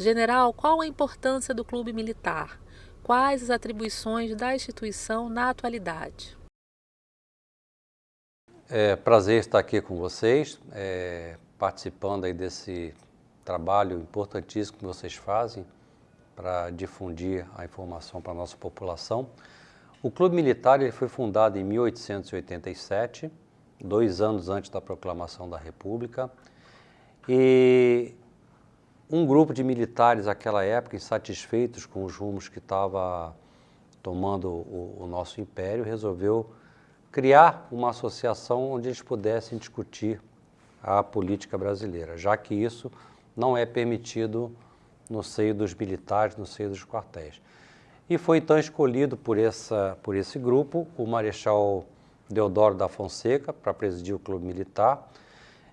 General, qual a importância do clube militar? Quais as atribuições da instituição na atualidade? É prazer estar aqui com vocês, é, participando aí desse trabalho importantíssimo que vocês fazem para difundir a informação para a nossa população. O Clube Militar ele foi fundado em 1887, dois anos antes da proclamação da República, e um grupo de militares naquela época, insatisfeitos com os rumos que estava tomando o, o nosso império, resolveu criar uma associação onde eles pudessem discutir a política brasileira, já que isso não é permitido no seio dos militares, no seio dos quartéis. E foi então escolhido por, essa, por esse grupo o Marechal Deodoro da Fonseca para presidir o Clube Militar.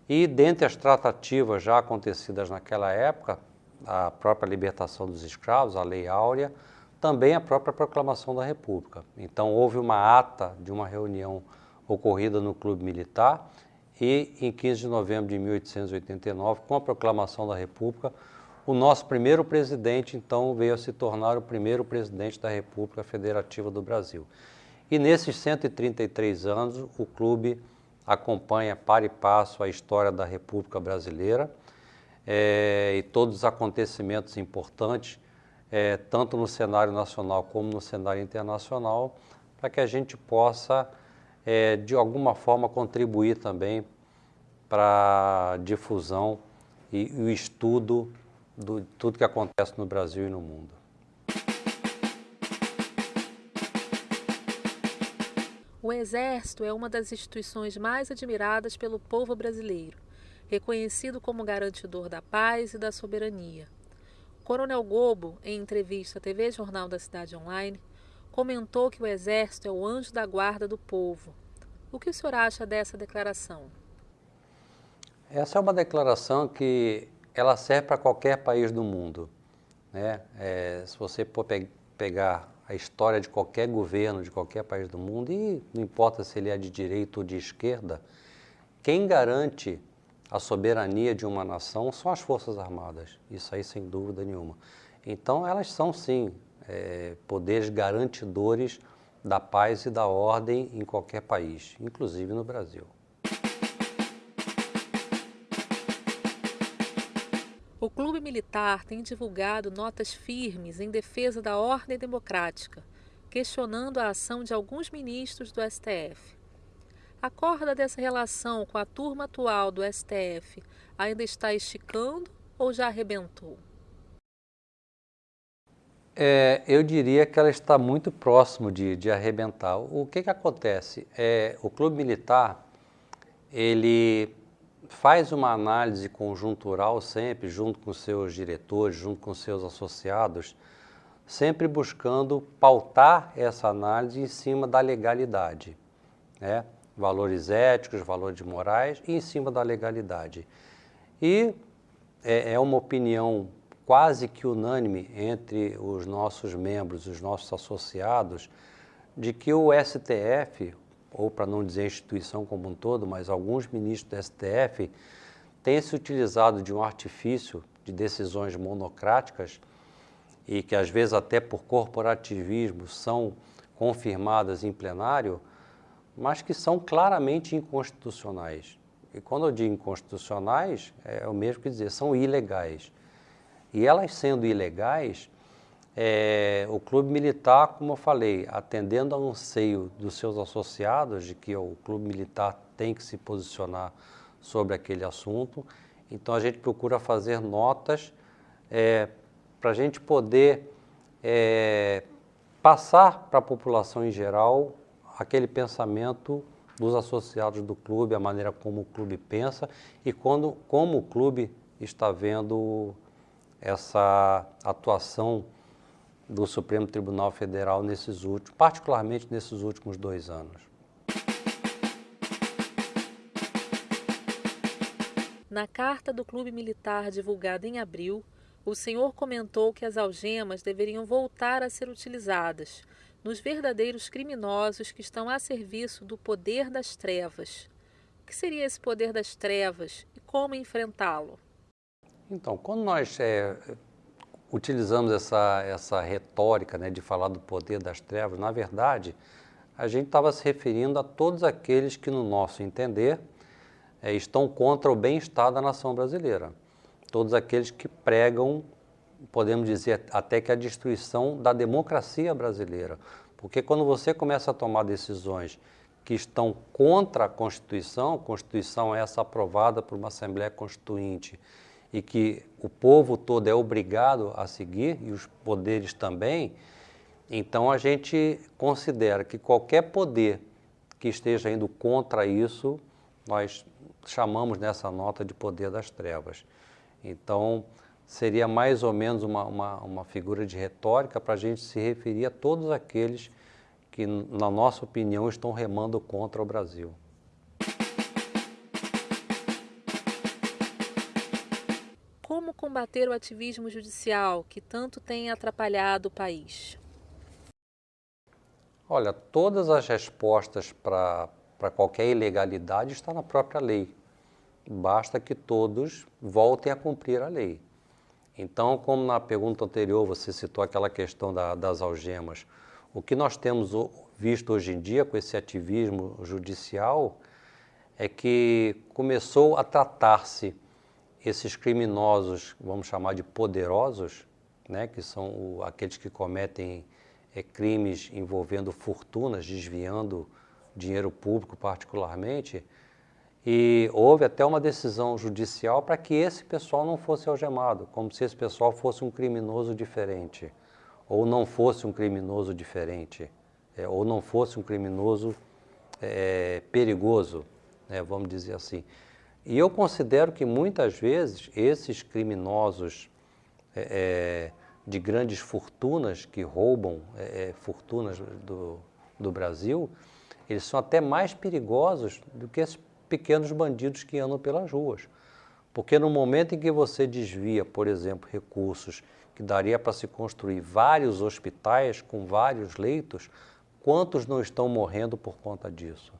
E dentre as tratativas já acontecidas naquela época, a própria libertação dos escravos, a Lei Áurea, também a própria proclamação da República. Então houve uma ata de uma reunião ocorrida no Clube Militar e em 15 de novembro de 1889, com a proclamação da República, o nosso primeiro presidente, então, veio a se tornar o primeiro presidente da República Federativa do Brasil. E nesses 133 anos, o clube acompanha para e passo a história da República Brasileira é, e todos os acontecimentos importantes, é, tanto no cenário nacional como no cenário internacional, para que a gente possa, é, de alguma forma, contribuir também para a difusão e, e o estudo de tudo que acontece no Brasil e no mundo. O Exército é uma das instituições mais admiradas pelo povo brasileiro, reconhecido como garantidor da paz e da soberania. Coronel Gobo, em entrevista à TV Jornal da Cidade Online, comentou que o Exército é o anjo da guarda do povo. O que o senhor acha dessa declaração? Essa é uma declaração que ela serve para qualquer país do mundo. Né? É, se você for pe pegar a história de qualquer governo, de qualquer país do mundo, e não importa se ele é de direita ou de esquerda, quem garante a soberania de uma nação são as Forças Armadas, isso aí sem dúvida nenhuma. Então elas são sim é, poderes garantidores da paz e da ordem em qualquer país, inclusive no Brasil. O Clube Militar tem divulgado notas firmes em defesa da ordem democrática, questionando a ação de alguns ministros do STF. A corda dessa relação com a turma atual do STF ainda está esticando ou já arrebentou? É, eu diria que ela está muito próximo de, de arrebentar. O que, que acontece? É, o Clube Militar, ele faz uma análise conjuntural sempre, junto com seus diretores, junto com seus associados, sempre buscando pautar essa análise em cima da legalidade, né? valores éticos, valores morais e em cima da legalidade. E é, é uma opinião quase que unânime entre os nossos membros, os nossos associados, de que o STF, ou para não dizer instituição como um todo, mas alguns ministros do STF têm se utilizado de um artifício de decisões monocráticas e que às vezes até por corporativismo são confirmadas em plenário, mas que são claramente inconstitucionais. E quando eu digo inconstitucionais, é o mesmo que dizer, são ilegais. E elas sendo ilegais, é, o clube militar, como eu falei, atendendo ao anseio dos seus associados de que o clube militar tem que se posicionar sobre aquele assunto, então a gente procura fazer notas é, para a gente poder é, passar para a população em geral aquele pensamento dos associados do clube, a maneira como o clube pensa e quando, como o clube está vendo essa atuação do Supremo Tribunal Federal nesses últimos, particularmente nesses últimos dois anos. Na carta do Clube Militar divulgada em abril, o senhor comentou que as algemas deveriam voltar a ser utilizadas nos verdadeiros criminosos que estão a serviço do poder das trevas. O que seria esse poder das trevas e como enfrentá-lo? Então, quando nós é, utilizamos essa, essa retórica né, de falar do poder das trevas, na verdade, a gente estava se referindo a todos aqueles que, no nosso entender, é, estão contra o bem-estar da nação brasileira. Todos aqueles que pregam, podemos dizer até que a destruição da democracia brasileira. Porque quando você começa a tomar decisões que estão contra a Constituição, a Constituição é essa aprovada por uma Assembleia Constituinte e que o povo todo é obrigado a seguir, e os poderes também, então a gente considera que qualquer poder que esteja indo contra isso, nós chamamos nessa nota de poder das trevas. Então, seria mais ou menos uma, uma, uma figura de retórica para a gente se referir a todos aqueles que, na nossa opinião, estão remando contra o Brasil. Combater o ativismo judicial que tanto tem atrapalhado o país? Olha, todas as respostas para qualquer ilegalidade estão na própria lei. Basta que todos voltem a cumprir a lei. Então, como na pergunta anterior você citou aquela questão da, das algemas, o que nós temos visto hoje em dia com esse ativismo judicial é que começou a tratar-se esses criminosos, vamos chamar de poderosos, né, que são o, aqueles que cometem é, crimes envolvendo fortunas, desviando dinheiro público particularmente, e houve até uma decisão judicial para que esse pessoal não fosse algemado, como se esse pessoal fosse um criminoso diferente, ou não fosse um criminoso diferente, é, ou não fosse um criminoso é, perigoso, né, vamos dizer assim. E eu considero que muitas vezes esses criminosos é, é de grandes fortunas que roubam é, é, fortunas do, do Brasil, eles são até mais perigosos do que esses pequenos bandidos que andam pelas ruas. Porque no momento em que você desvia, por exemplo, recursos que daria para se construir vários hospitais com vários leitos, quantos não estão morrendo por conta disso?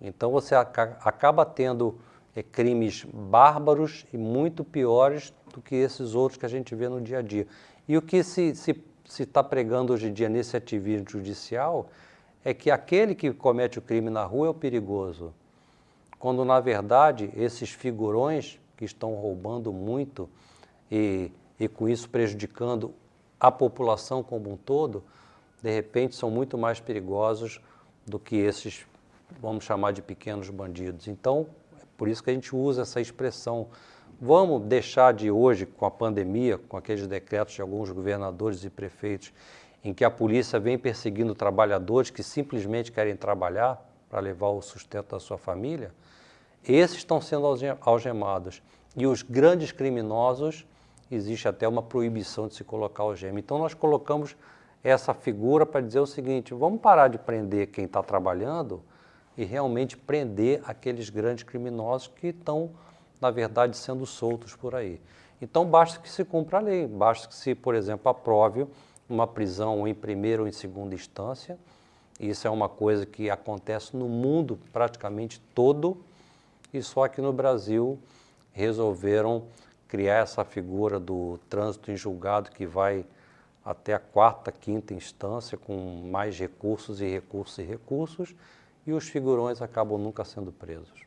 Então você acaba tendo crimes bárbaros e muito piores do que esses outros que a gente vê no dia a dia. E o que se está tá pregando hoje em dia nesse ativismo judicial é que aquele que comete o crime na rua é o perigoso, quando na verdade esses figurões que estão roubando muito e, e com isso prejudicando a população como um todo, de repente são muito mais perigosos do que esses, vamos chamar de pequenos bandidos. Então, por isso que a gente usa essa expressão. Vamos deixar de hoje, com a pandemia, com aqueles decretos de alguns governadores e prefeitos, em que a polícia vem perseguindo trabalhadores que simplesmente querem trabalhar para levar o sustento da sua família, esses estão sendo algemados. E os grandes criminosos, existe até uma proibição de se colocar algema. Então nós colocamos essa figura para dizer o seguinte, vamos parar de prender quem está trabalhando e realmente prender aqueles grandes criminosos que estão, na verdade, sendo soltos por aí. Então, basta que se cumpra a lei, basta que se, por exemplo, aprove uma prisão em primeira ou em segunda instância. Isso é uma coisa que acontece no mundo praticamente todo e só que no Brasil resolveram criar essa figura do trânsito em julgado que vai até a quarta, quinta instância com mais recursos e recursos e recursos e os figurões acabam nunca sendo presos.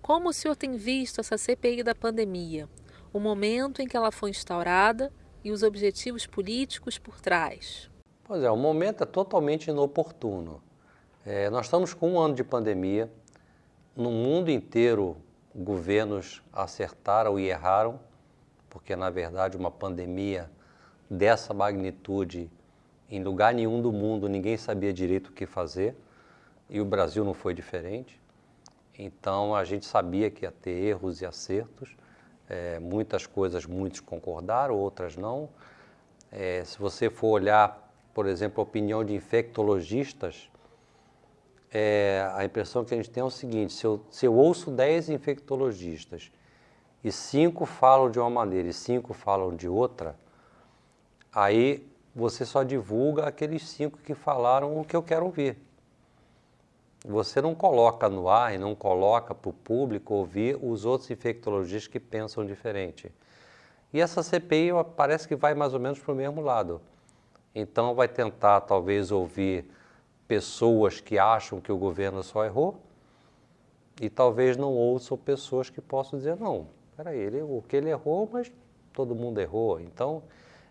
Como o senhor tem visto essa CPI da pandemia? O momento em que ela foi instaurada e os objetivos políticos por trás? Pois é, o momento é totalmente inoportuno. É, nós estamos com um ano de pandemia, no mundo inteiro governos acertaram e erraram, porque na verdade uma pandemia dessa magnitude em lugar nenhum do mundo ninguém sabia direito o que fazer e o Brasil não foi diferente. Então a gente sabia que ia ter erros e acertos. É, muitas coisas muitos concordaram, outras não. É, se você for olhar, por exemplo, a opinião de infectologistas, é, a impressão que a gente tem é o seguinte: se eu, se eu ouço 10 infectologistas e cinco falam de uma maneira e cinco falam de outra, aí você só divulga aqueles cinco que falaram o que eu quero ouvir. você não coloca no ar e não coloca para o público ouvir os outros infectologistas que pensam diferente. E essa CPI parece que vai mais ou menos para o mesmo lado. Então vai tentar talvez ouvir pessoas que acham que o governo só errou e talvez não ouçam pessoas que possam dizer não, peraí, ele, o que ele errou, mas todo mundo errou. Então,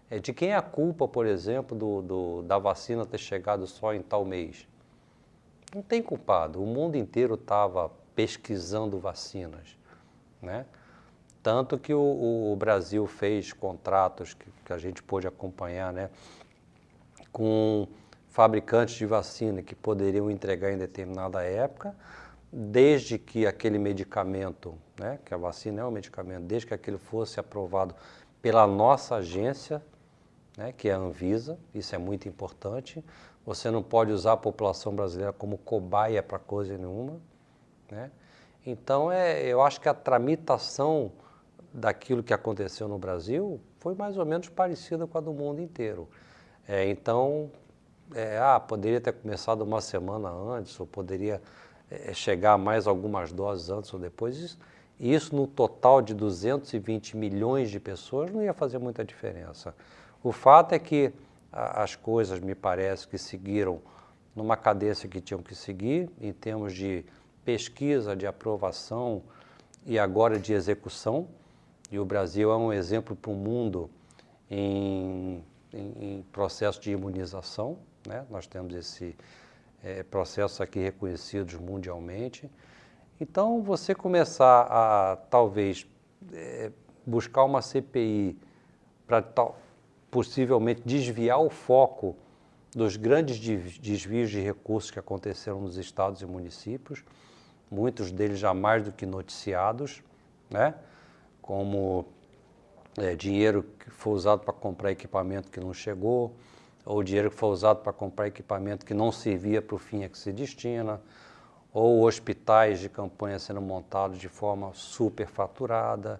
é, de quem é a culpa, por exemplo, do, do, da vacina ter chegado só em tal mês? Não tem culpado. O mundo inteiro estava pesquisando vacinas, né? Tanto que o, o, Brasil fez contratos que, que, a gente pôde acompanhar, né? Com fabricantes de vacina que poderiam entregar em determinada época, desde que aquele medicamento, né, que a vacina é um medicamento, desde que aquele fosse aprovado pela nossa agência, né, que é a Anvisa, isso é muito importante. Você não pode usar a população brasileira como cobaia para coisa nenhuma. Né? Então, é, eu acho que a tramitação daquilo que aconteceu no Brasil foi mais ou menos parecida com a do mundo inteiro. É, então, é, ah, poderia ter começado uma semana antes, ou poderia é, chegar mais algumas doses antes ou depois. Isso, isso no total de 220 milhões de pessoas não ia fazer muita diferença. O fato é que as coisas, me parece, que seguiram numa cadência que tinham que seguir, em termos de pesquisa, de aprovação e agora de execução. E o Brasil é um exemplo para o mundo em, em, em, processo de imunização. Né? Nós temos esse é, processo aqui reconhecidos mundialmente. Então, você começar a, talvez, é, buscar uma CPI para possivelmente desviar o foco dos grandes desvios de recursos que aconteceram nos estados e municípios, muitos deles já mais do que noticiados, né? como é, dinheiro que foi usado para comprar equipamento que não chegou, ou dinheiro que foi usado para comprar equipamento que não servia para o fim a que se destina, ou hospitais de campanha sendo montados de forma superfaturada.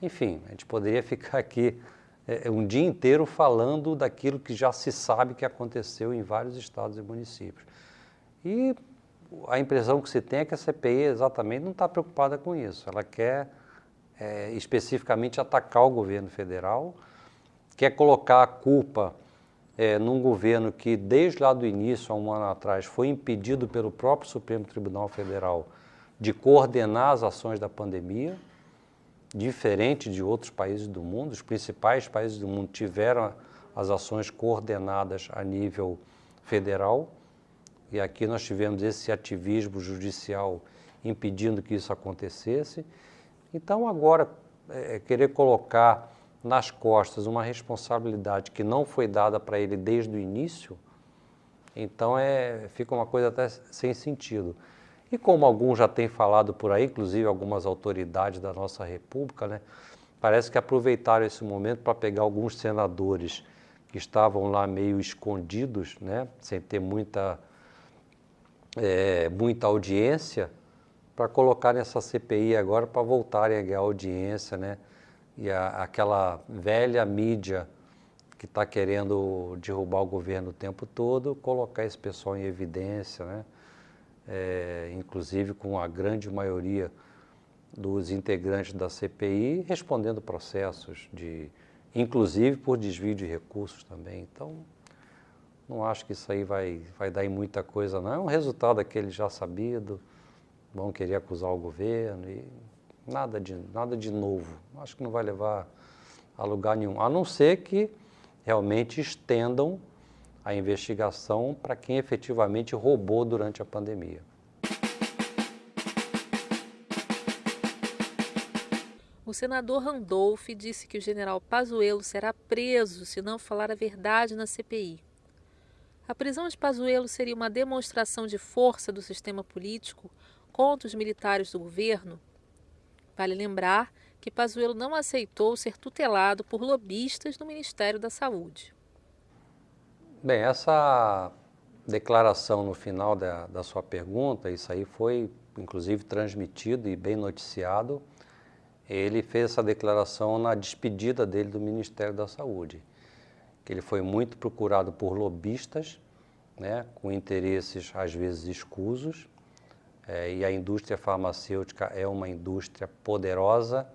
Enfim, a gente poderia ficar aqui é, é, um dia inteiro falando daquilo que já se sabe que aconteceu em vários estados e municípios. E a impressão que se tem é que a CPI exatamente não está preocupada com isso. Ela quer é, especificamente atacar o governo federal, quer colocar a culpa é, num governo que, desde lá do início, há um ano atrás, foi impedido pelo próprio Supremo Tribunal Federal de coordenar as ações da pandemia diferente de outros países do mundo, os principais países do mundo tiveram as ações coordenadas a nível federal, e aqui nós tivemos esse ativismo judicial impedindo que isso acontecesse. Então, agora, é, é querer colocar nas costas uma responsabilidade que não foi dada para ele desde o início, então é, fica uma coisa até sem sentido. E como alguns já têm falado por aí, inclusive algumas autoridades da nossa República, né, parece que aproveitaram esse momento para pegar alguns senadores que estavam lá meio escondidos, né, sem ter muita, é, muita audiência, para colocar nessa CPI agora para voltarem a ganhar audiência, né? E a, aquela velha mídia que está querendo derrubar o governo o tempo todo, colocar esse pessoal em evidência, né? É, inclusive com a grande maioria dos integrantes da CPI respondendo processos de, inclusive por desvio de recursos também. Então, não acho que isso aí vai, vai dar em muita coisa, não. É um resultado aquele já sabido, vão querer acusar o governo e nada de, nada de novo. Acho que não vai levar a lugar nenhum, a não ser que realmente estendam a investigação para quem efetivamente roubou durante a pandemia. O senador Randolph disse que o general Pazuello será preso se não falar a verdade na CPI. A prisão de Pazuello seria uma demonstração de força do sistema político contra os militares do governo? Vale lembrar que Pazuello não aceitou ser tutelado por lobistas do Ministério da Saúde. Bem, essa declaração no final da, da sua pergunta, isso aí foi inclusive transmitido e bem noticiado. Ele fez essa declaração na despedida dele do Ministério da Saúde, que ele foi muito procurado por lobistas, né, com interesses às vezes escusos, é, e a indústria farmacêutica é uma indústria poderosa,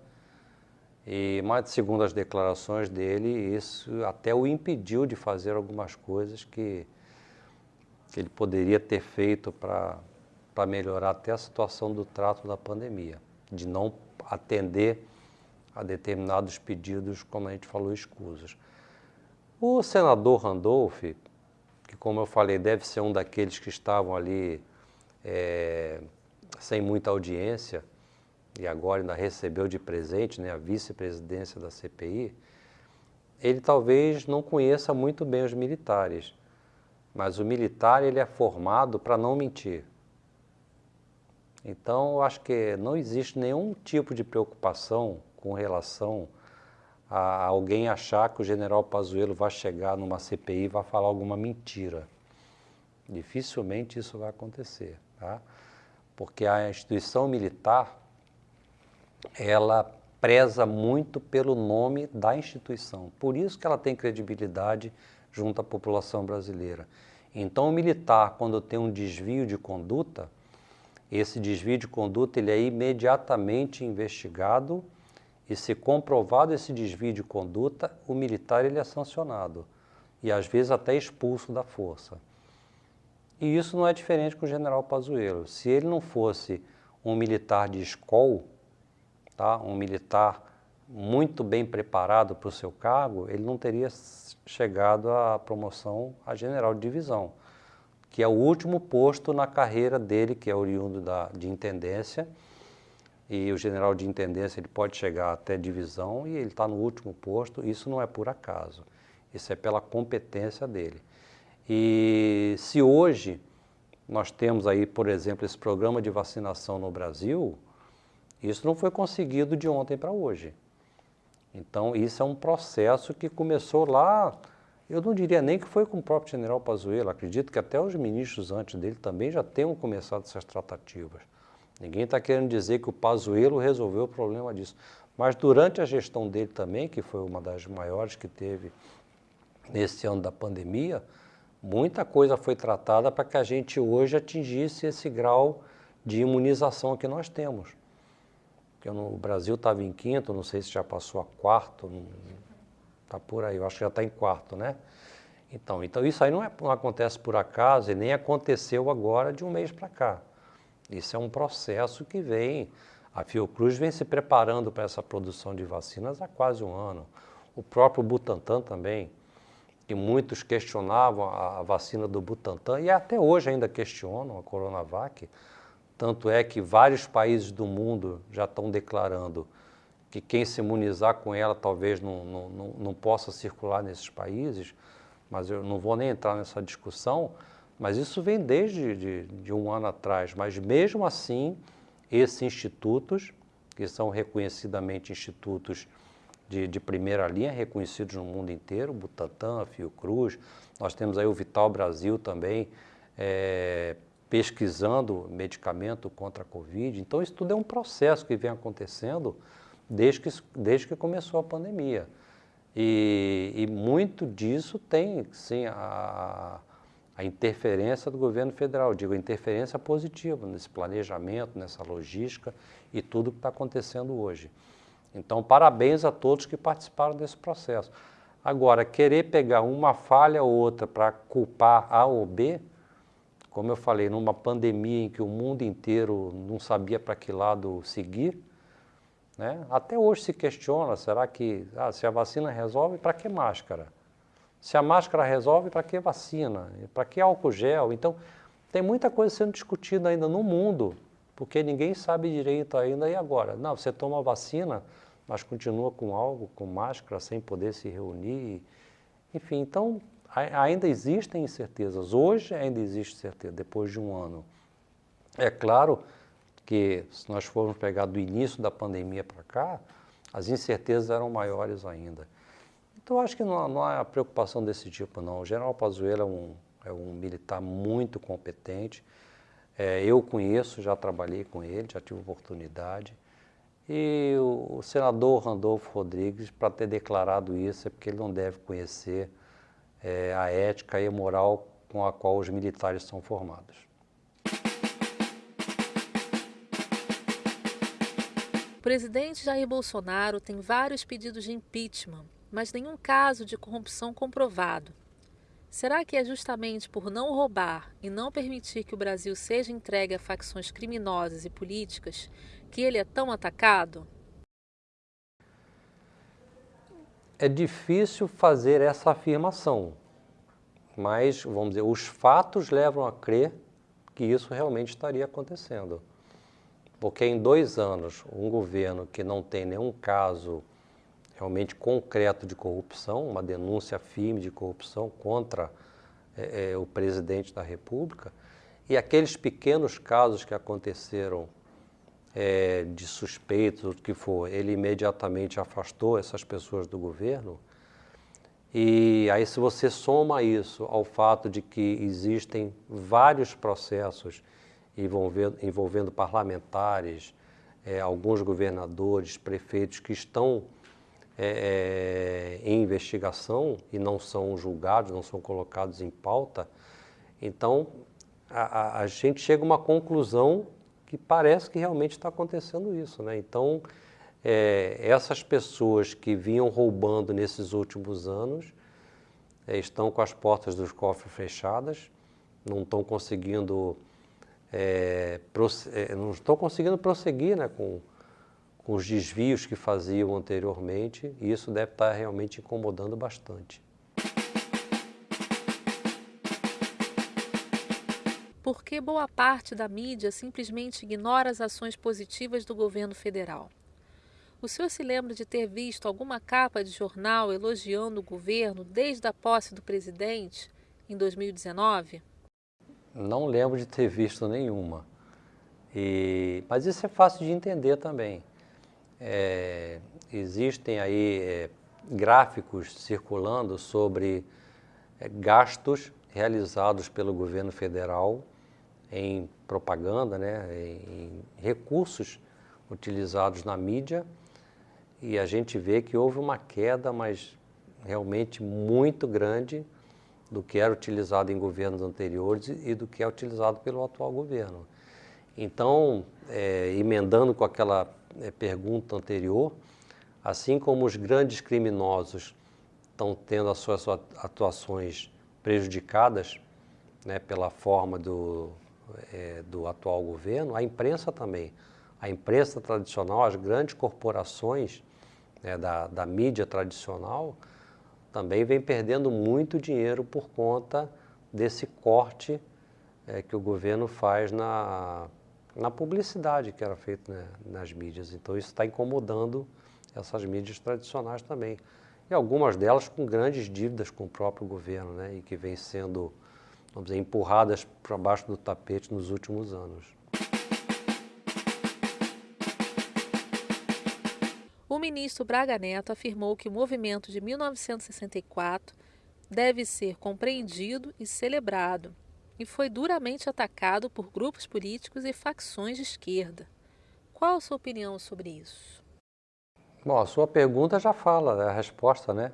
e, mas segundo as declarações dele, isso até o impediu de fazer algumas coisas que, que ele poderia ter feito para melhorar até a situação do trato da pandemia, de não atender a determinados pedidos, como a gente falou, escusos. O senador Randolph, que como eu falei, deve ser um daqueles que estavam ali é, sem muita audiência, e agora ainda recebeu de presente né, a vice-presidência da CPI, ele talvez não conheça muito bem os militares, mas o militar ele é formado para não mentir. Então, eu acho que não existe nenhum tipo de preocupação com relação a alguém achar que o general Pazuello vai chegar numa CPI e vai falar alguma mentira. Dificilmente isso vai acontecer, tá? porque a instituição militar, ela preza muito pelo nome da instituição. Por isso que ela tem credibilidade junto à população brasileira. Então, o militar, quando tem um desvio de conduta, esse desvio de conduta ele é imediatamente investigado e se comprovado esse desvio de conduta, o militar ele é sancionado e às vezes até expulso da força. E isso não é diferente com o general Pazuello. Se ele não fosse um militar de escola, tá? um militar muito bem preparado para o seu cargo, ele não teria chegado à promoção a general de divisão, que é o último posto na carreira dele, que é oriundo da, de intendência, e o general de intendência ele pode chegar até divisão e ele está no último posto, isso não é por acaso, isso é pela competência dele. E se hoje nós temos aí, por exemplo, esse programa de vacinação no Brasil, isso não foi conseguido de ontem para hoje. Então, isso é um processo que começou lá, eu não diria nem que foi com o próprio general Pazuello, acredito que até os ministros antes dele também já tenham começado essas tratativas. Ninguém está querendo dizer que o Pazuello resolveu o problema disso. Mas durante a gestão dele também, que foi uma das maiores que teve nesse ano da pandemia, muita coisa foi tratada para que a gente hoje atingisse esse grau de imunização que nós temos. Porque no, o Brasil estava em quinto, não sei se já passou a quarto, está por aí, eu acho que já está em quarto, né? Então, então isso aí não, é, não acontece por acaso e nem aconteceu agora de um mês para cá. Isso é um processo que vem. A Fiocruz vem se preparando para essa produção de vacinas há quase um ano. O próprio Butantan também, que muitos questionavam a vacina do Butantan e até hoje ainda questionam a Coronavac. Tanto é que vários países do mundo já estão declarando que quem se imunizar com ela talvez não, não, não, não possa circular nesses países, mas eu não vou nem entrar nessa discussão mas isso vem desde de, de um ano atrás. Mas mesmo assim, esses institutos, que são reconhecidamente institutos de, de, primeira linha, reconhecidos no mundo inteiro, Butantan, Fiocruz, nós temos aí o Vital Brasil também, é, pesquisando medicamento contra a Covid. Então, isso tudo é um processo que vem acontecendo desde que, desde que começou a pandemia. E, e muito disso tem, sim, a, a interferência do governo federal, digo, interferência positiva nesse planejamento, nessa logística e tudo que está acontecendo hoje. Então, parabéns a todos que participaram desse processo. Agora, querer pegar uma falha ou outra para culpar A ou B, como eu falei, numa pandemia em que o mundo inteiro não sabia para que lado seguir, né? até hoje se questiona, será que ah, se a vacina resolve, para que máscara? Se a máscara resolve, para que vacina? Para que álcool gel? Então, tem muita coisa sendo discutida ainda no mundo, porque ninguém sabe direito ainda. E agora? Não, você toma vacina, mas continua com algo, com máscara, sem poder se reunir. Enfim, então, ainda existem incertezas. Hoje ainda existe certeza, depois de um ano. É claro que, se nós formos pegar do início da pandemia para cá, as incertezas eram maiores ainda. Então, acho que não, não há preocupação desse tipo, não. O general Pazuello é um, é um militar muito competente. É, eu conheço, já trabalhei com ele, já tive oportunidade. E o, o senador Randolfo Rodrigues, para ter declarado isso, é porque ele não deve conhecer é, a ética e a moral com a qual os militares são formados. O presidente Jair Bolsonaro tem vários pedidos de impeachment, mas nenhum caso de corrupção comprovado. Será que é justamente por não roubar e não permitir que o Brasil seja entregue a facções criminosas e políticas que ele é tão atacado? É difícil fazer essa afirmação, mas, vamos dizer, os fatos levam a crer que isso realmente estaria acontecendo. Porque em dois anos, um governo que não tem nenhum caso realmente concreto de corrupção, uma denúncia firme de corrupção contra é, é, o presidente da República, e aqueles pequenos casos que aconteceram é, de suspeitos, o que for, ele imediatamente afastou essas pessoas do governo. E aí, se você soma isso ao fato de que existem vários processos envolvendo, envolvendo parlamentares, é, alguns governadores, prefeitos que estão é, é, em investigação e não são julgados, não são colocados em pauta, então a, a, a gente chega a uma conclusão que parece que realmente está acontecendo isso. Né? Então, é, essas pessoas que vinham roubando nesses últimos anos é, estão com as portas dos cofres fechadas, não estão conseguindo, é, é não estão conseguindo prosseguir né, com, com os desvios que faziam anteriormente, e isso deve estar realmente incomodando bastante. Porque boa parte da mídia simplesmente ignora as ações positivas do governo federal. O senhor se lembra de ter visto alguma capa de jornal elogiando o governo desde a posse do presidente em 2019? Não lembro de ter visto nenhuma. E, mas isso é fácil de entender também. É, existem aí é, gráficos circulando sobre é, gastos realizados pelo governo federal em propaganda, né, em recursos utilizados na mídia, e a gente vê que houve uma queda, mas realmente muito grande do que era utilizado em governos anteriores e do que é utilizado pelo atual governo. Então, é, emendando com aquela é, pergunta anterior, assim como os grandes criminosos estão tendo as suas atuações prejudicadas né, pela forma do, é, do atual governo, a imprensa também. A imprensa tradicional, as grandes corporações né, da, da mídia tradicional, também vem perdendo muito dinheiro por conta desse corte é, que o governo faz na, na publicidade que era feita né, nas mídias. Então isso está incomodando essas mídias tradicionais também. E algumas delas com grandes dívidas com o próprio governo, né, e que vêm sendo, vamos dizer, empurradas para baixo do tapete nos últimos anos. O ministro Braga Neto afirmou que o movimento de 1964 deve ser compreendido e celebrado e foi duramente atacado por grupos políticos e facções de esquerda. Qual a sua opinião sobre isso? Bom, a sua pergunta já fala né, a resposta, né?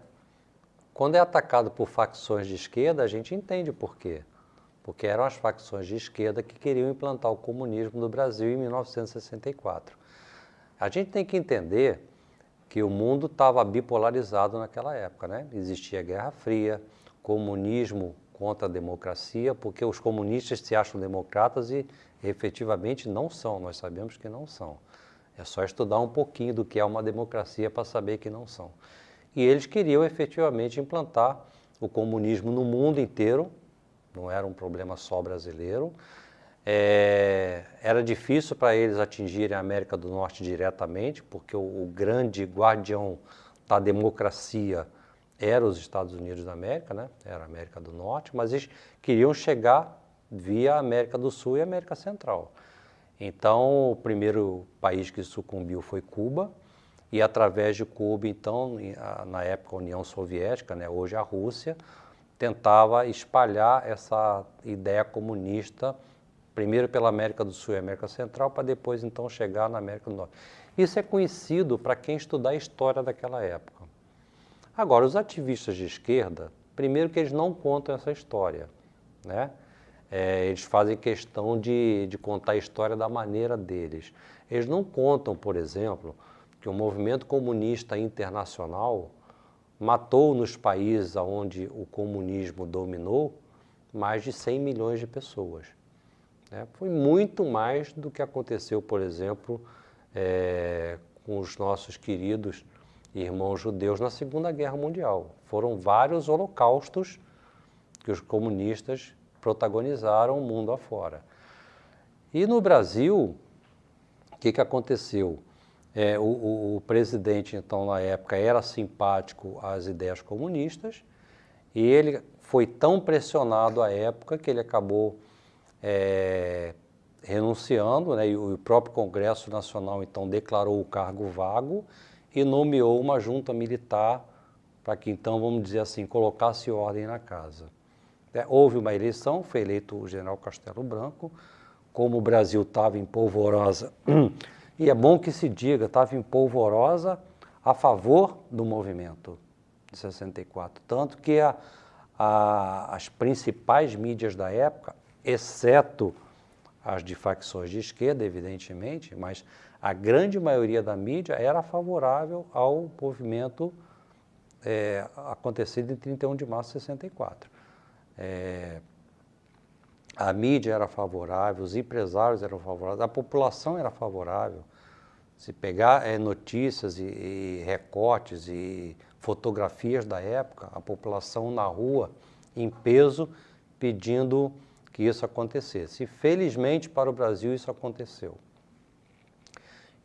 Quando é atacado por facções de esquerda, a gente entende por quê. Porque eram as facções de esquerda que queriam implantar o comunismo no Brasil em 1964. A gente tem que entender que o mundo estava bipolarizado naquela época, né? Existia Guerra Fria, comunismo contra a democracia, porque os comunistas se acham democratas e efetivamente não são, nós sabemos que não são. É só estudar um pouquinho do que é uma democracia para saber que não são. E eles queriam efetivamente implantar o comunismo no mundo inteiro, não era um problema só brasileiro. É, era difícil para eles atingirem a América do Norte diretamente, porque o, o grande guardião da democracia era os Estados Unidos da América, né? era a América do Norte, mas eles queriam chegar via América do Sul e América Central. Então, o primeiro país que sucumbiu foi Cuba, e através de Cuba, então, na época a União Soviética, né? hoje a Rússia, tentava espalhar essa ideia comunista, primeiro pela América do Sul e América Central, para depois então chegar na América do Norte. Isso é conhecido para quem estudar a história daquela época. Agora, os ativistas de esquerda, primeiro que eles não contam essa história, né? é, eles fazem questão de, de contar a história da maneira deles. Eles não contam, por exemplo, que o movimento comunista internacional matou nos países onde o comunismo dominou mais de 100 milhões de pessoas. Né? Foi muito mais do que aconteceu, por exemplo, é, com os nossos queridos irmãos judeus na Segunda Guerra Mundial. Foram vários holocaustos que os comunistas protagonizaram o mundo afora. E no Brasil, o que, que aconteceu? É, o, o, o, presidente, então, na época, era simpático às ideias comunistas e ele foi tão pressionado à época que ele acabou é, renunciando, né, e o próprio Congresso Nacional, então, declarou o cargo vago e nomeou uma junta militar para que, então, vamos dizer assim, colocasse ordem na casa. É, houve uma eleição, foi eleito o general Castelo Branco, como o Brasil estava em polvorosa, e é bom que se diga, estava em polvorosa a favor do movimento de 64, tanto que a, a, as principais mídias da época, exceto as de facções de esquerda, evidentemente, mas a grande maioria da mídia era favorável ao movimento é, acontecido em 31 de março de 64. É, a mídia era favorável, os empresários eram favoráveis, a população era favorável. Se pegar é, notícias e, e, recortes e fotografias da época, a população na rua, em peso, pedindo que isso acontecesse. E felizmente para o Brasil isso aconteceu.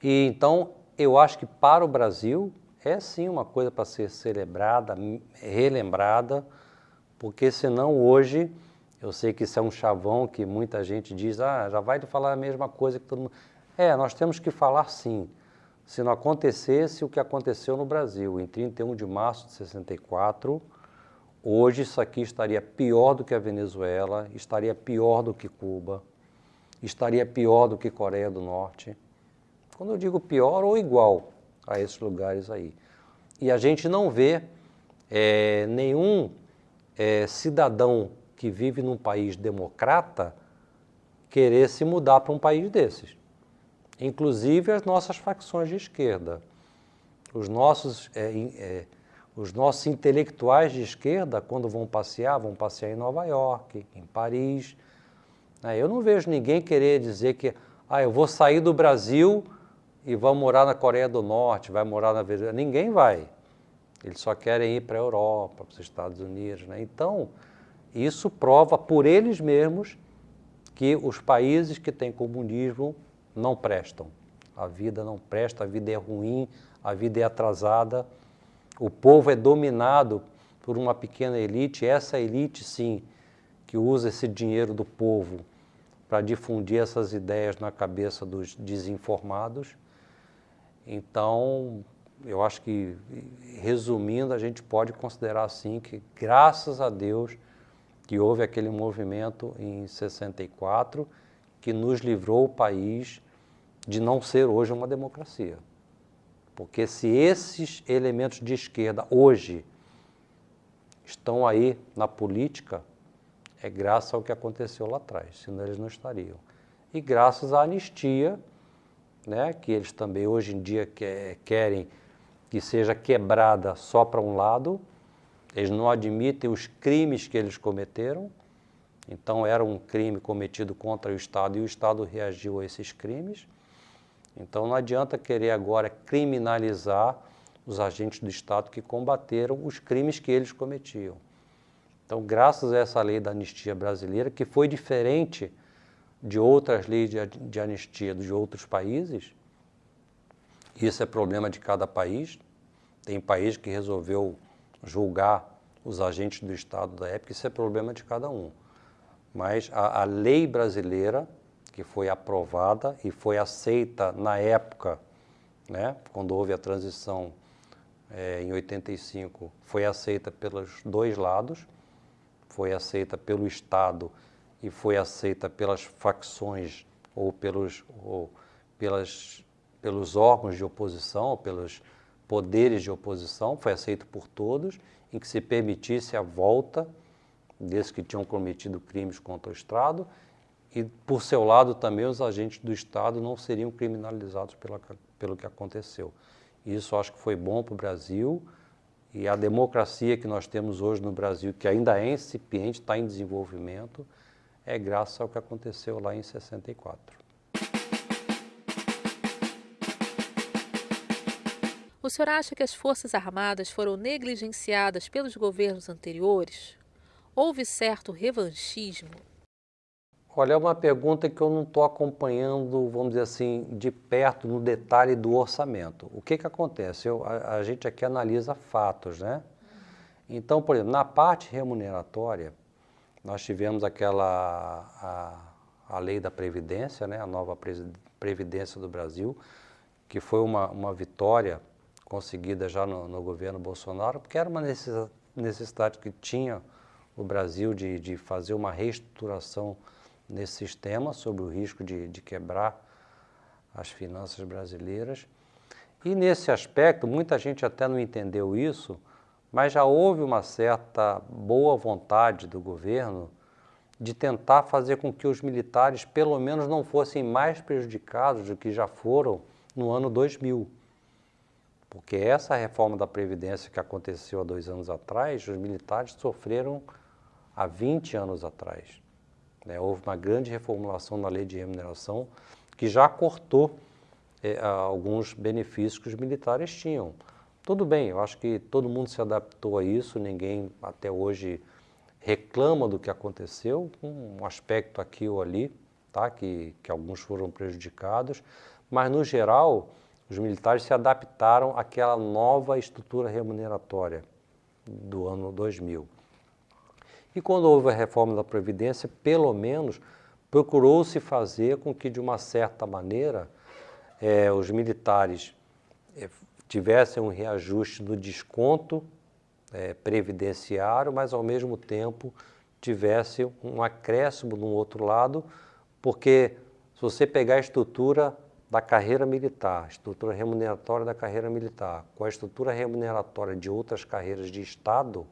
E então eu acho que para o Brasil é sim uma coisa para ser celebrada, relembrada, porque senão hoje, eu sei que isso é um chavão que muita gente diz, ah, já vai falar a mesma coisa que todo mundo. É, nós temos que falar sim. Se não acontecesse o que aconteceu no Brasil em 31 de março de 64, hoje isso aqui estaria pior do que a Venezuela, estaria pior do que Cuba, estaria pior do que Coreia do Norte. Quando eu digo pior ou igual a esses lugares aí. E a gente não vê é, nenhum é, cidadão que vive num país democrata querer se mudar para um país desses. Inclusive as nossas facções de esquerda. Os nossos, é, é, os nossos intelectuais de esquerda, quando vão passear, vão passear em Nova York, em Paris. Né? Eu não vejo ninguém querer dizer que ah, eu vou sair do Brasil e vou morar na Coreia do Norte, vai morar na Venezuela. Ninguém vai. Eles só querem ir para a Europa, para os Estados Unidos. Né? Então, isso prova por eles mesmos que os países que têm comunismo não prestam. A vida não presta, a vida é ruim, a vida é atrasada, o povo é dominado por uma pequena elite, essa elite, sim, que usa esse dinheiro do povo para difundir essas ideias na cabeça dos desinformados. Então, eu acho que, resumindo, a gente pode considerar assim que, graças a Deus, que houve aquele movimento em 64 que nos livrou o país de não ser hoje uma democracia. Porque se esses elementos de esquerda hoje estão aí na política, é graças ao que aconteceu lá atrás, senão eles não estariam. E graças à anistia, né, que eles também hoje em dia querem que seja quebrada só para um lado, eles não admitem os crimes que eles cometeram, então era um crime cometido contra o Estado e o Estado reagiu a esses crimes. Então não adianta querer agora criminalizar os agentes do Estado que combateram os crimes que eles cometiam. Então, graças a essa lei da anistia brasileira, que foi diferente de outras leis de, anistia de outros países, isso é problema de cada país, tem país que resolveu julgar os agentes do Estado da época, isso é problema de cada um. Mas a, a lei brasileira, que foi aprovada e foi aceita na época, né, quando houve a transição é, em 85, foi aceita pelos dois lados, foi aceita pelo Estado e foi aceita pelas facções ou pelos, ou pelas, pelos órgãos de oposição, ou pelos poderes de oposição, foi aceito por todos, em que se permitisse a volta desses que tinham cometido crimes contra o Estado, e, por seu lado, também os agentes do Estado não seriam criminalizados pela, pelo que aconteceu. Isso acho que foi bom para o Brasil e a democracia que nós temos hoje no Brasil, que ainda é incipiente, está em desenvolvimento, é graças ao que aconteceu lá em 64. O senhor acha que as Forças Armadas foram negligenciadas pelos governos anteriores? Houve certo revanchismo? Olha, é uma pergunta que eu não estou acompanhando, vamos dizer assim, de perto no detalhe do orçamento. O que, que acontece? Eu, a, a gente aqui analisa fatos, né? Então, por exemplo, na parte remuneratória, nós tivemos aquela a, a lei da Previdência, né? a nova Previdência do Brasil, que foi uma, uma vitória conseguida já no, no governo Bolsonaro, porque era uma necessidade que tinha o Brasil de, de fazer uma reestruturação nesse sistema, sobre o risco de, de quebrar as finanças brasileiras. E nesse aspecto, muita gente até não entendeu isso, mas já houve uma certa boa vontade do governo de tentar fazer com que os militares, pelo menos, não fossem mais prejudicados do que já foram no ano 2000. Porque essa reforma da Previdência que aconteceu há dois anos atrás, os militares sofreram há 20 anos atrás. Né? Houve uma grande reformulação na lei de remuneração que já cortou é, alguns benefícios que os militares tinham. Tudo bem, eu acho que todo mundo se adaptou a isso, ninguém até hoje reclama do que aconteceu, um aspecto aqui ou ali, tá? que, que alguns foram prejudicados, mas no geral os militares se adaptaram àquela nova estrutura remuneratória do ano 2000. E quando houve a reforma da Previdência, pelo menos procurou-se fazer com que, de uma certa maneira, eh, os militares eh, tivessem um reajuste do desconto eh, previdenciário, mas, ao mesmo tempo, tivesse um acréscimo no outro lado, porque se você pegar a estrutura da carreira militar, estrutura remuneratória da carreira militar, com a estrutura remuneratória de outras carreiras de Estado,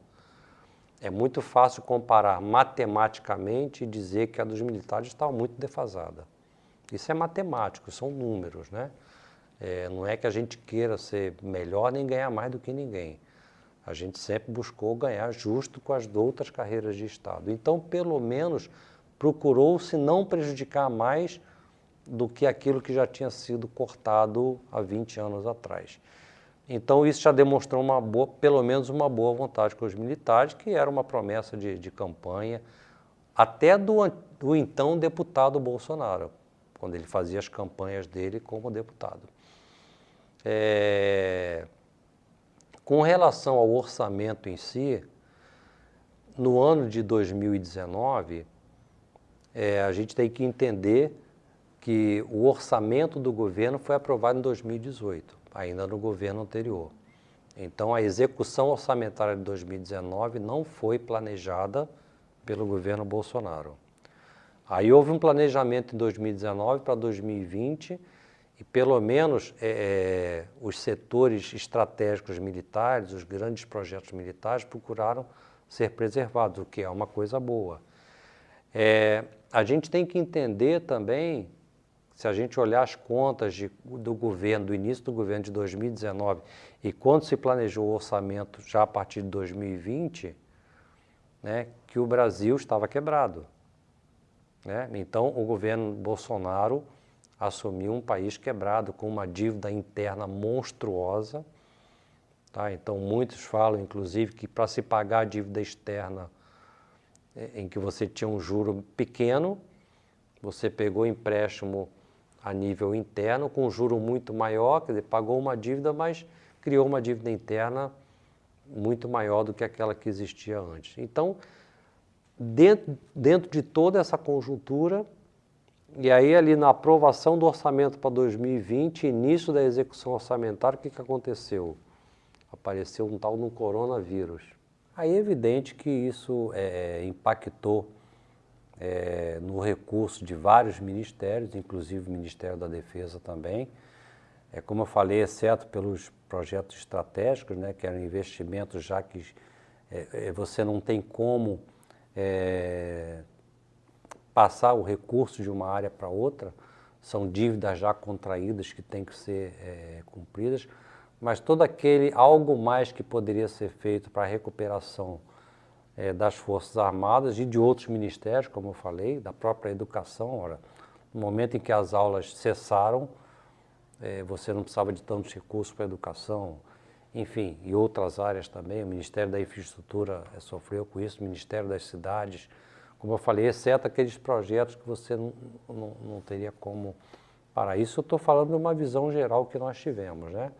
é muito fácil comparar matematicamente e dizer que a dos militares está muito defasada. Isso é matemático, são números, né? É, não é que a gente queira ser melhor nem ganhar mais do que ninguém. A gente sempre buscou ganhar justo com as outras carreiras de Estado. Então, pelo menos, procurou-se não prejudicar mais do que aquilo que já tinha sido cortado há 20 anos atrás. Então isso já demonstrou uma boa, pelo menos uma boa vontade com os militares, que era uma promessa de, de campanha, até do, do então deputado Bolsonaro, quando ele fazia as campanhas dele como deputado. É, com relação ao orçamento em si, no ano de 2019, é, a gente tem que entender que o orçamento do governo foi aprovado em 2018, ainda no governo anterior. Então, a execução orçamentária de 2019 não foi planejada pelo governo Bolsonaro. Aí houve um planejamento em 2019 para 2020 e pelo menos é, é, os setores estratégicos militares, os grandes projetos militares procuraram ser preservados, o que é uma coisa boa. É, a gente tem que entender também se a gente olhar as contas de, do governo, do início do governo de 2019 e quando se planejou o orçamento já a partir de 2020, né, que o Brasil estava quebrado. Né? Então, o governo Bolsonaro assumiu um país quebrado, com uma dívida interna monstruosa. Tá? Então, muitos falam, inclusive, que para se pagar a dívida externa, é, em que você tinha um juro pequeno, você pegou empréstimo a nível interno, com um juro muito maior, quer dizer, pagou uma dívida, mas criou uma dívida interna muito maior do que aquela que existia antes. Então, dentro, dentro de toda essa conjuntura, e aí ali na aprovação do orçamento para 2020, início da execução orçamentária, o que, que aconteceu? Apareceu um tal no coronavírus. Aí é evidente que isso é, impactou é, no recurso de vários ministérios, inclusive o Ministério da Defesa também. É, como eu falei, exceto pelos projetos estratégicos, né, que eram investimentos já que é, é você não tem como é, passar o recurso de uma área para outra, são dívidas já contraídas que têm que ser é, cumpridas, mas todo aquele algo mais que poderia ser feito para a recuperação é, das Forças Armadas e de outros ministérios, como eu falei, da própria educação. Ora, no momento em que as aulas cessaram, é, você não precisava de tantos recursos para a educação, enfim, e outras áreas também. O Ministério da Infraestrutura é, sofreu com isso, o Ministério das Cidades, como eu falei, exceto aqueles projetos que você não, não, não teria como parar. Isso eu estou falando de uma visão geral que nós tivemos, né?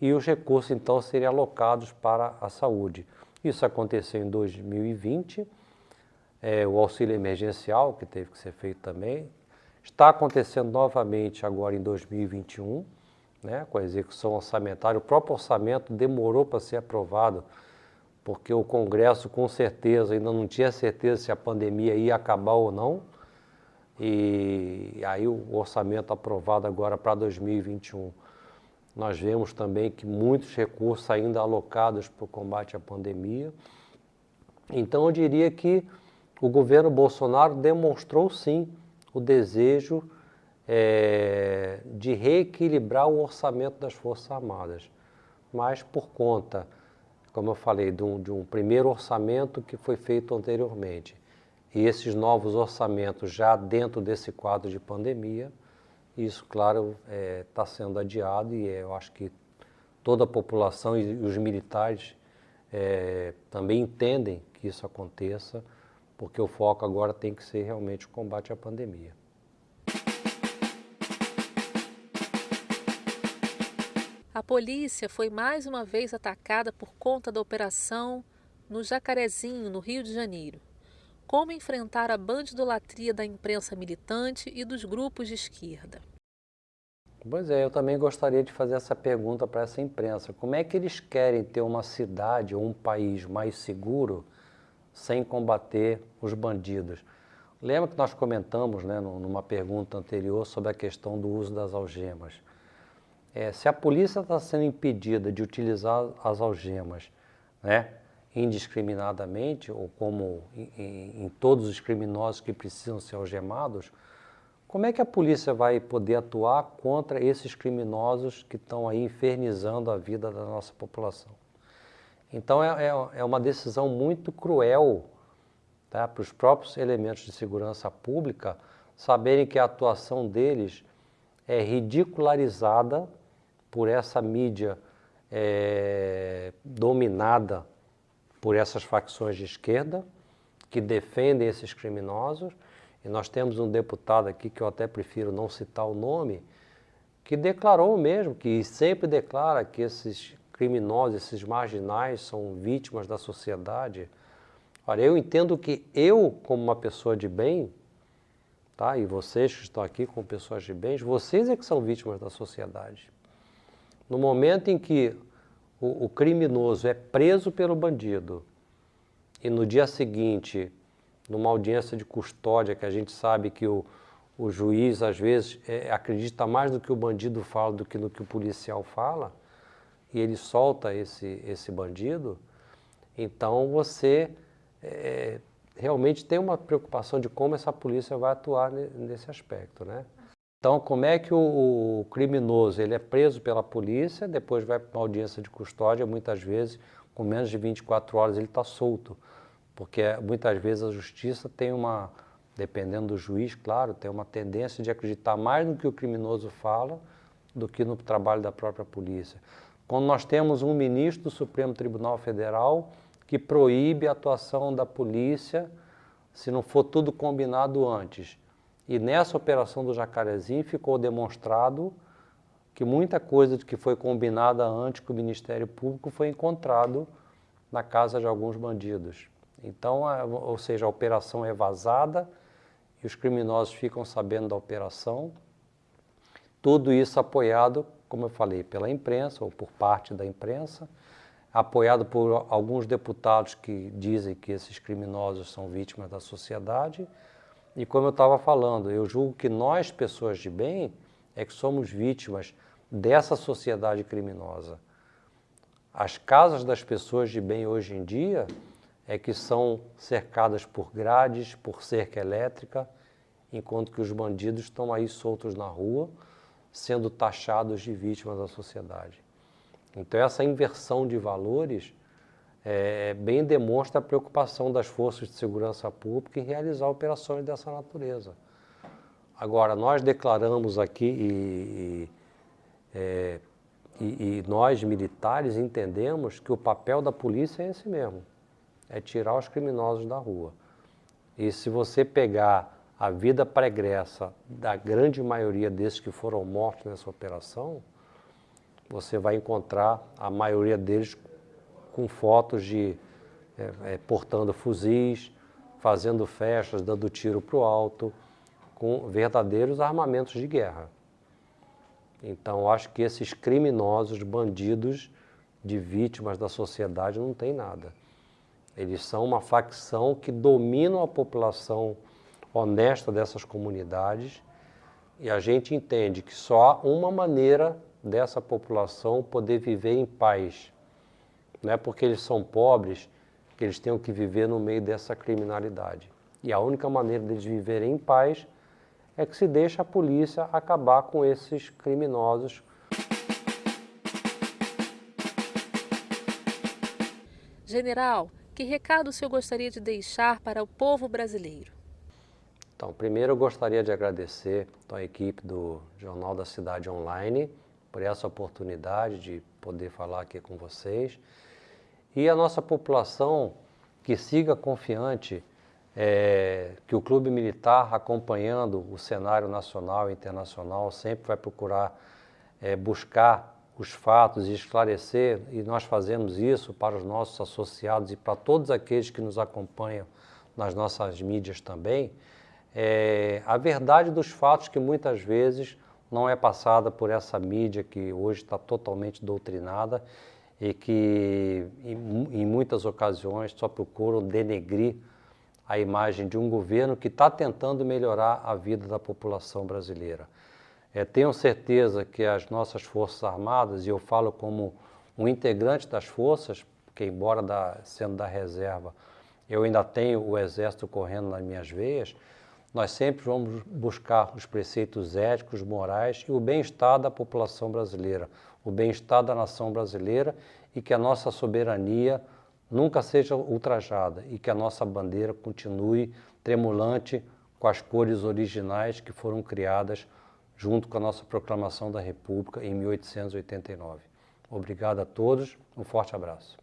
E os recursos, então, seriam alocados para a saúde. Isso aconteceu em 2020, é, o auxílio emergencial, que teve que ser feito também, está acontecendo novamente agora em 2021, né, com a execução orçamentária. O próprio orçamento demorou para ser aprovado, porque o Congresso, com certeza, ainda não tinha certeza se a pandemia ia acabar ou não. E aí o orçamento aprovado agora para 2021 nós vemos também que muitos recursos ainda alocados para o combate à pandemia. Então, eu diria que o governo Bolsonaro demonstrou sim o desejo é, de reequilibrar o orçamento das Forças Armadas, mas por conta, como eu falei, de um, de um primeiro orçamento que foi feito anteriormente e esses novos orçamentos já dentro desse quadro de pandemia, isso, claro, está é, tá sendo adiado e eu acho que toda a população e os militares é, também entendem que isso aconteça, porque o foco agora tem que ser realmente o combate à pandemia. A polícia foi mais uma vez atacada por conta da operação no Jacarezinho, no Rio de Janeiro. Como enfrentar a bandidolatria da imprensa militante e dos grupos de esquerda? Pois é, eu também gostaria de fazer essa pergunta para essa imprensa. Como é que eles querem ter uma cidade ou um país mais seguro sem combater os bandidos? Lembra que nós comentamos né, numa pergunta anterior sobre a questão do uso das algemas. É, se a polícia está sendo impedida de utilizar as algemas né, indiscriminadamente, ou como em, em todos os criminosos que precisam ser algemados, como é que a polícia vai poder atuar contra esses criminosos que estão aí infernizando a vida da nossa população? Então é, é, é uma decisão muito cruel tá, para os próprios elementos de segurança pública saberem que a atuação deles é ridicularizada por essa mídia é, dominada por essas facções de esquerda que defendem esses criminosos. E nós temos um deputado aqui, que eu até prefiro não citar o nome, que declarou mesmo, que sempre declara que esses criminosos, esses marginais são vítimas da sociedade. Olha, eu entendo que eu, como uma pessoa de bem, tá? e vocês que estão aqui como pessoas de bem, vocês é que são vítimas da sociedade. No momento em que o, o criminoso é preso pelo bandido e no dia seguinte, numa audiência de custódia, que a gente sabe que o, o juiz às vezes é, acredita mais no que o bandido fala do que no que o policial fala, e ele solta esse, esse bandido, então você é, realmente tem uma preocupação de como essa polícia vai atuar nesse aspecto, né? Então, como é que o, o, criminoso ele é preso pela polícia, depois vai para uma audiência de custódia, muitas vezes, com menos de 24 horas, ele está solto. Porque muitas vezes a justiça tem uma, dependendo do juiz, claro, tem uma tendência de acreditar mais no que o criminoso fala do que no trabalho da própria polícia. Quando nós temos um ministro do Supremo Tribunal Federal que proíbe a atuação da polícia se não for tudo combinado antes. E nessa operação do Jacarezinho ficou demonstrado que muita coisa que foi combinada antes com o Ministério Público foi encontrado na casa de alguns bandidos. Então, ou seja, a operação é vazada e os criminosos ficam sabendo da operação. Tudo isso apoiado, como eu falei, pela imprensa ou por parte da imprensa, apoiado por alguns deputados que dizem que esses criminosos são vítimas da sociedade e como eu estava falando, eu julgo que nós, pessoas de bem, é que somos vítimas dessa sociedade criminosa. As casas das pessoas de bem hoje em dia é que são cercadas por grades, por cerca elétrica, enquanto que os bandidos estão aí soltos na rua, sendo taxados de vítimas da sociedade. Então essa inversão de valores é, bem demonstra a preocupação das forças de segurança pública em realizar operações dessa natureza. Agora, nós declaramos aqui e, e, é, e, e nós militares entendemos que o papel da polícia é esse mesmo, é tirar os criminosos da rua. E se você pegar a vida pregressa da grande maioria desses que foram mortos nessa operação, você vai encontrar a maioria deles com fotos de é, é, portando fuzis, fazendo festas, dando tiro para o alto, com verdadeiros armamentos de guerra. Então, acho que esses criminosos, bandidos de vítimas da sociedade não tem nada. Eles são uma facção que dominam a população honesta dessas comunidades e a gente entende que só há uma maneira dessa população poder viver em paz não é porque eles são pobres que eles tenham que viver no meio dessa criminalidade. E a única maneira deles viverem em paz é que se deixa a polícia acabar com esses criminosos. General, que recado o senhor gostaria de deixar para o povo brasileiro? Então, primeiro eu gostaria de agradecer a equipe do Jornal da Cidade Online por essa oportunidade de poder falar aqui com vocês. E a nossa população que siga confiante é, que o Clube Militar, acompanhando o cenário nacional e internacional, sempre vai procurar é, buscar os fatos e esclarecer, e nós fazemos isso para os nossos associados e para todos aqueles que nos acompanham nas nossas mídias também, é, a verdade dos fatos que muitas vezes não é passada por essa mídia que hoje está totalmente doutrinada e que em, em muitas ocasiões só procuram denegrir a imagem de um governo que está tentando melhorar a vida da população brasileira. É, tenho certeza que as nossas Forças Armadas, e eu falo como um integrante das forças, porque embora da, sendo da reserva, eu ainda tenho o Exército correndo nas minhas veias, nós sempre vamos buscar os preceitos éticos, morais e o bem-estar da população brasileira, o bem-estar da nação brasileira e que a nossa soberania nunca seja ultrajada e que a nossa bandeira continue tremulante com as cores originais que foram criadas junto com a nossa proclamação da República em 1889. Obrigado a todos, um forte abraço.